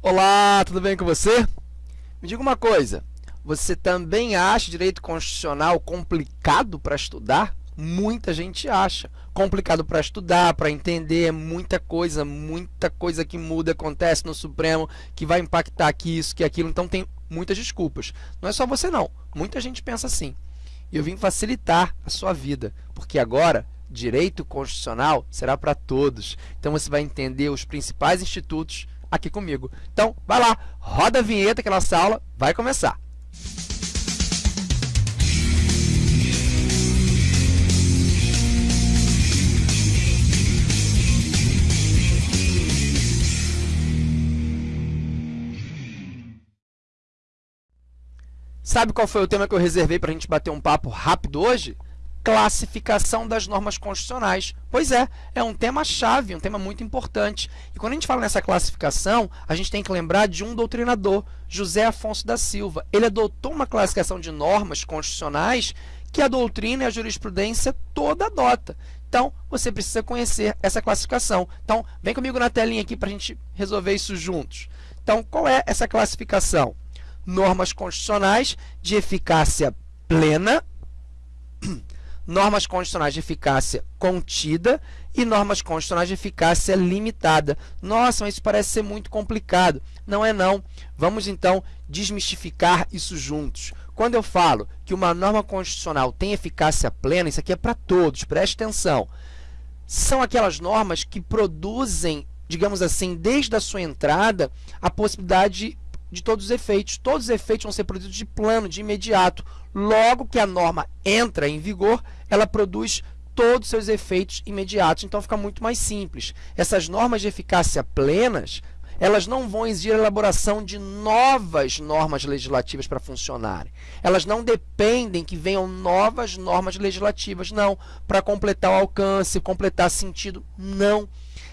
Olá, tudo bem com você? Me diga uma coisa, você também acha direito constitucional complicado para estudar? Muita gente acha. Complicado para estudar, para entender, muita coisa, muita coisa que muda, acontece no Supremo, que vai impactar aqui isso, que aquilo. Então tem muitas desculpas. Não é só você não, muita gente pensa assim. E eu vim facilitar a sua vida, porque agora direito constitucional será para todos. Então você vai entender os principais institutos aqui comigo. Então, vai lá, roda a vinheta que a nossa aula vai começar. Sabe qual foi o tema que eu reservei para a gente bater um papo rápido hoje? Classificação das normas constitucionais. Pois é, é um tema-chave, um tema muito importante. E quando a gente fala nessa classificação, a gente tem que lembrar de um doutrinador, José Afonso da Silva. Ele adotou uma classificação de normas constitucionais que a doutrina e a jurisprudência toda adota. Então, você precisa conhecer essa classificação. Então, vem comigo na telinha aqui para a gente resolver isso juntos. Então, qual é essa classificação? Normas constitucionais de eficácia plena normas constitucionais de eficácia contida e normas constitucionais de eficácia limitada. Nossa, mas isso parece ser muito complicado. Não é não. Vamos então desmistificar isso juntos. Quando eu falo que uma norma constitucional tem eficácia plena, isso aqui é para todos, preste atenção. São aquelas normas que produzem, digamos assim, desde a sua entrada, a possibilidade de todos os efeitos. Todos os efeitos vão ser produzidos de plano, de imediato. Logo que a norma entra em vigor, ela produz todos os seus efeitos imediatos. Então, fica muito mais simples. Essas normas de eficácia plenas, elas não vão exigir a elaboração de novas normas legislativas para funcionarem. Elas não dependem que venham novas normas legislativas, não, para completar o alcance, completar sentido, não.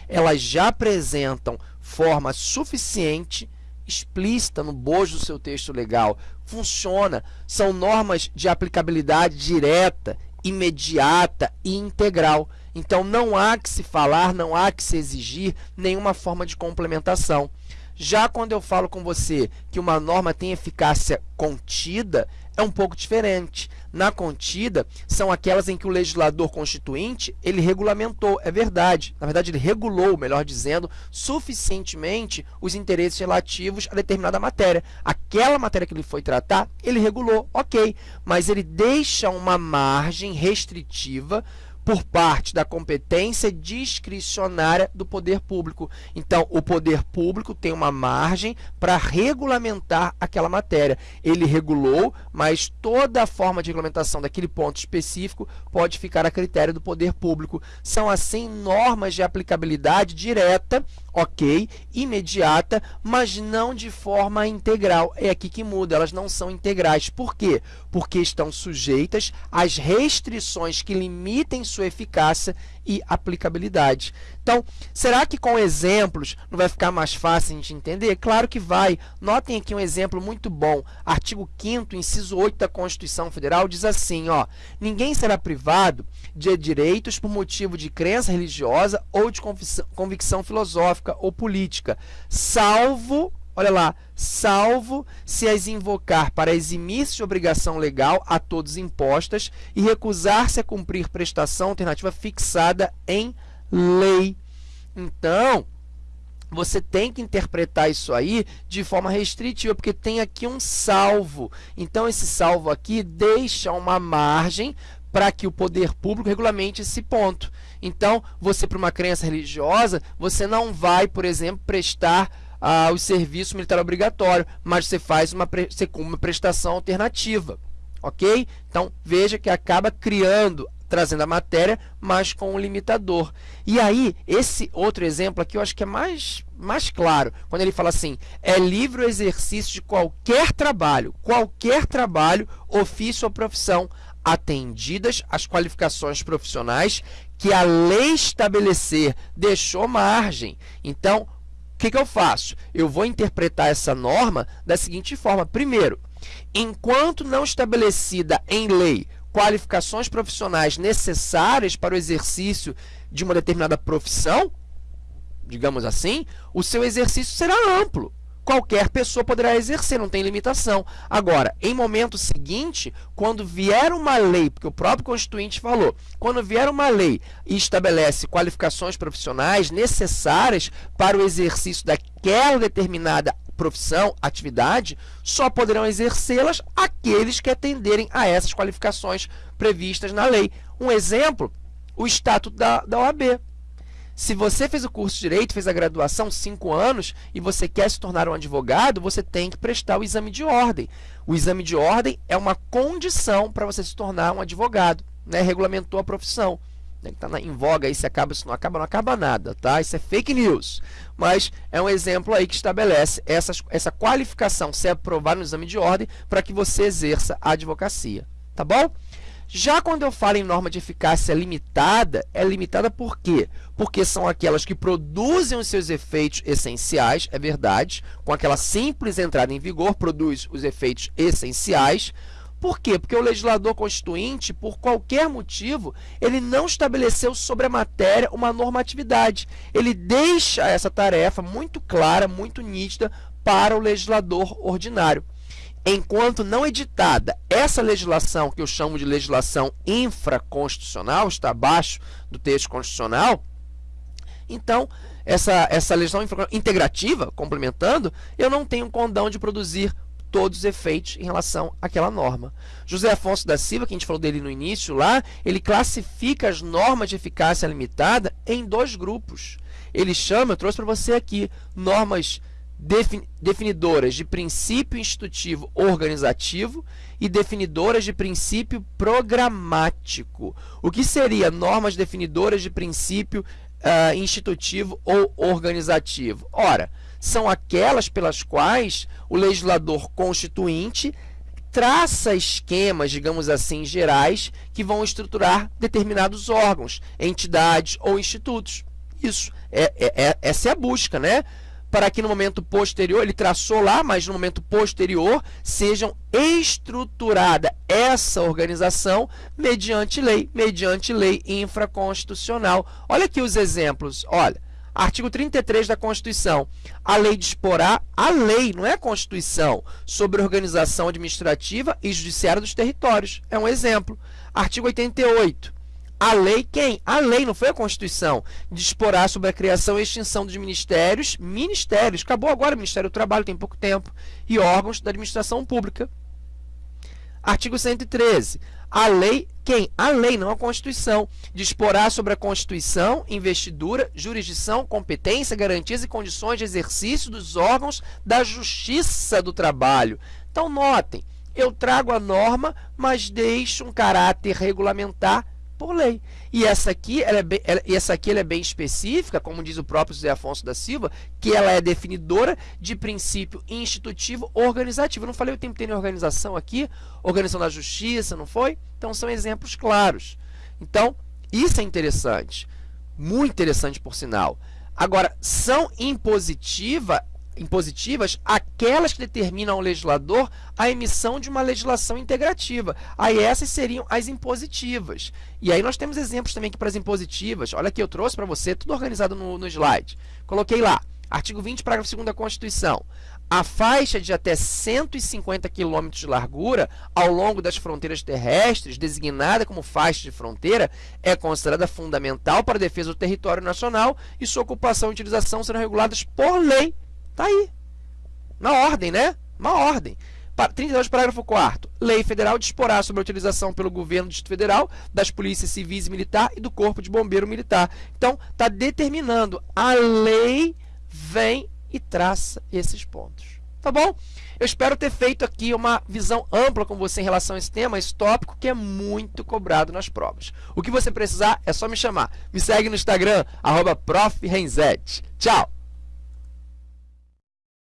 Elas já apresentam forma suficiente explícita no bojo do seu texto legal. Funciona. São normas de aplicabilidade direta, imediata e integral. Então, não há que se falar, não há que se exigir nenhuma forma de complementação. Já quando eu falo com você que uma norma tem eficácia contida, é um pouco diferente. Na contida, são aquelas em que o legislador constituinte ele regulamentou, é verdade. Na verdade, ele regulou, melhor dizendo, suficientemente os interesses relativos a determinada matéria. Aquela matéria que ele foi tratar, ele regulou, ok, mas ele deixa uma margem restritiva por parte da competência discricionária do poder público. Então, o poder público tem uma margem para regulamentar aquela matéria. Ele regulou, mas toda a forma de regulamentação daquele ponto específico pode ficar a critério do poder público. São, assim, normas de aplicabilidade direta, ok, imediata, mas não de forma integral. É aqui que muda, elas não são integrais. Por quê? Porque estão sujeitas às restrições que limitem sua eficácia e aplicabilidade. Então, será que com exemplos não vai ficar mais fácil de entender? Claro que vai. Notem aqui um exemplo muito bom. Artigo 5º, inciso 8 da Constituição Federal, diz assim, ó, ninguém será privado de direitos por motivo de crença religiosa ou de convicção filosófica ou política, salvo Olha lá, salvo se as invocar para eximir-se de obrigação legal a todos impostas e recusar-se a cumprir prestação alternativa fixada em lei. Então, você tem que interpretar isso aí de forma restritiva, porque tem aqui um salvo. Então, esse salvo aqui deixa uma margem para que o poder público regulamente esse ponto. Então, você, para uma crença religiosa, você não vai, por exemplo, prestar ah, o serviço militar obrigatório, mas você faz uma, você uma prestação alternativa, ok? Então, veja que acaba criando, trazendo a matéria, mas com um limitador. E aí, esse outro exemplo aqui eu acho que é mais, mais claro, quando ele fala assim, é livre o exercício de qualquer trabalho, qualquer trabalho, ofício ou profissão, atendidas as qualificações profissionais que a lei estabelecer deixou margem. Então, o que, que eu faço? Eu vou interpretar essa norma da seguinte forma. Primeiro, enquanto não estabelecida em lei qualificações profissionais necessárias para o exercício de uma determinada profissão, digamos assim, o seu exercício será amplo. Qualquer pessoa poderá exercer, não tem limitação. Agora, em momento seguinte, quando vier uma lei, porque o próprio Constituinte falou, quando vier uma lei e estabelece qualificações profissionais necessárias para o exercício daquela determinada profissão, atividade, só poderão exercê-las aqueles que atenderem a essas qualificações previstas na lei. Um exemplo, o Estatuto da, da OAB. Se você fez o curso de Direito, fez a graduação, cinco anos, e você quer se tornar um advogado, você tem que prestar o exame de ordem. O exame de ordem é uma condição para você se tornar um advogado. Né? Regulamentou a profissão. Né? Está em voga aí, se acaba, se não acaba, não acaba nada. Tá? Isso é fake news. Mas é um exemplo aí que estabelece essa, qualificação ser aprovada no exame de ordem para que você exerça a advocacia. Tá bom? Já quando eu falo em norma de eficácia limitada, é limitada por quê? Porque são aquelas que produzem os seus efeitos essenciais, é verdade, com aquela simples entrada em vigor, produz os efeitos essenciais. Por quê? Porque o legislador constituinte, por qualquer motivo, ele não estabeleceu sobre a matéria uma normatividade. Ele deixa essa tarefa muito clara, muito nítida para o legislador ordinário enquanto não editada essa legislação, que eu chamo de legislação infraconstitucional, está abaixo do texto constitucional, então, essa, essa legislação integrativa, complementando, eu não tenho condão de produzir todos os efeitos em relação àquela norma. José Afonso da Silva, que a gente falou dele no início lá, ele classifica as normas de eficácia limitada em dois grupos. Ele chama, eu trouxe para você aqui, normas definidoras de princípio institutivo organizativo e definidoras de princípio programático. O que seria normas definidoras de princípio uh, institutivo ou organizativo? Ora, são aquelas pelas quais o legislador constituinte traça esquemas, digamos assim, gerais que vão estruturar determinados órgãos, entidades ou institutos. Isso, é, é, é essa é a busca, né? Para que no momento posterior, ele traçou lá, mas no momento posterior, sejam estruturada essa organização mediante lei, mediante lei infraconstitucional. Olha aqui os exemplos, olha, artigo 33 da Constituição, a lei disporá, a lei, não é a Constituição, sobre organização administrativa e judiciária dos territórios, é um exemplo. Artigo 88, a lei, quem? A lei, não foi a Constituição. Disporá sobre a criação e extinção dos ministérios, ministérios, acabou agora o Ministério do Trabalho, tem pouco tempo, e órgãos da administração pública. Artigo 113. A lei, quem? A lei, não a Constituição. Disporá sobre a Constituição, investidura, jurisdição, competência, garantias e condições de exercício dos órgãos da Justiça do Trabalho. Então, notem, eu trago a norma, mas deixo um caráter regulamentar por lei. E essa aqui, ela é bem, ela, essa aqui ela é bem específica, como diz o próprio José Afonso da Silva, que ela é definidora de princípio institutivo organizativo. Eu não falei o tempo inteiro em organização aqui, organização da justiça, não foi? Então, são exemplos claros. Então, isso é interessante, muito interessante por sinal. Agora, são impositiva impositivas aquelas que determinam ao legislador a emissão de uma legislação integrativa. Aí essas seriam as impositivas. E aí nós temos exemplos também aqui para as impositivas. Olha aqui, eu trouxe para você, tudo organizado no, no slide. Coloquei lá, artigo 20, parágrafo 2 da Constituição. A faixa de até 150 km de largura ao longo das fronteiras terrestres, designada como faixa de fronteira, é considerada fundamental para a defesa do território nacional e sua ocupação e utilização serão reguladas por lei Está aí. Na ordem, né? Uma ordem. 32, parágrafo 4 Lei federal disporá sobre a utilização pelo governo do Distrito Federal das polícias civis e militar e do corpo de bombeiro militar. Então, está determinando. A lei vem e traça esses pontos. Tá bom? Eu espero ter feito aqui uma visão ampla com você em relação a esse tema, esse tópico que é muito cobrado nas provas. O que você precisar é só me chamar. Me segue no Instagram, arroba Tchau!